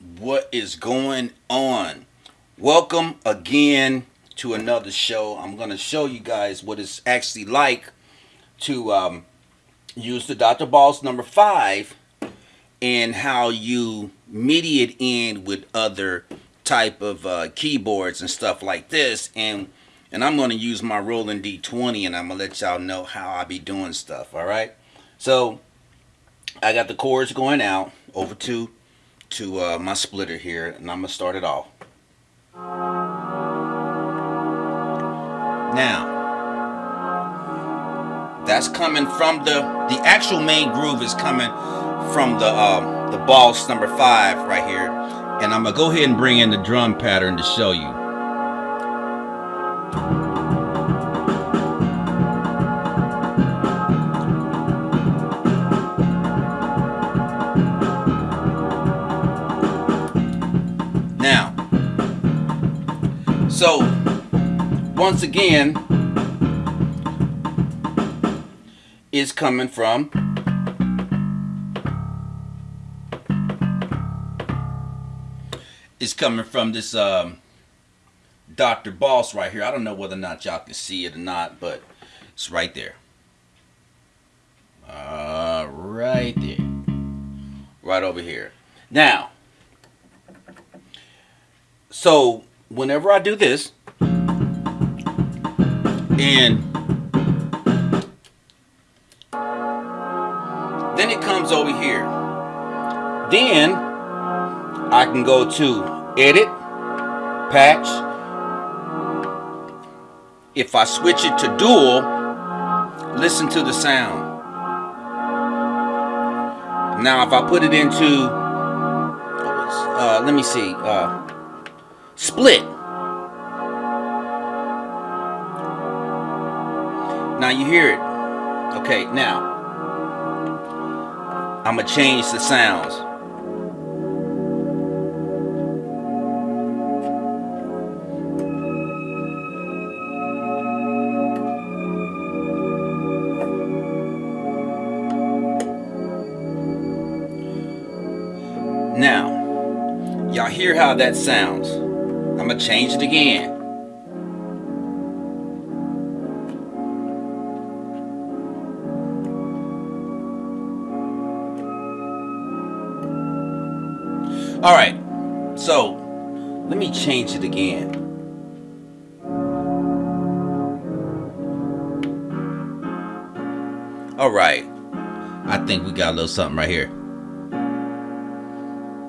what is going on? Welcome again to another show. I'm going to show you guys what it's actually like to um, use the Dr. Boss number five and how you MIDI it in with other type of uh, keyboards and stuff like this. And and I'm going to use my Roland D20 and I'm going to let y'all know how I be doing stuff. All right. So I got the chords going out over to to uh, my splitter here and I'm gonna start it off. Now that's coming from the the actual main groove is coming from the uh, the boss number five right here. And I'm gonna go ahead and bring in the drum pattern to show you So, once again, is coming from is coming from this um, Dr. Boss right here. I don't know whether or not y'all can see it or not, but it's right there. Uh, right there. Right over here. Now, so whenever I do this, and then it comes over here. Then I can go to edit, patch. If I switch it to dual, listen to the sound. Now if I put it into, uh, let me see, uh, split. Now you hear it. Okay, now I'm gonna change the sounds. Now, y'all hear how that sounds. I'm to change it again. All right, so let me change it again. All right, I think we got a little something right here.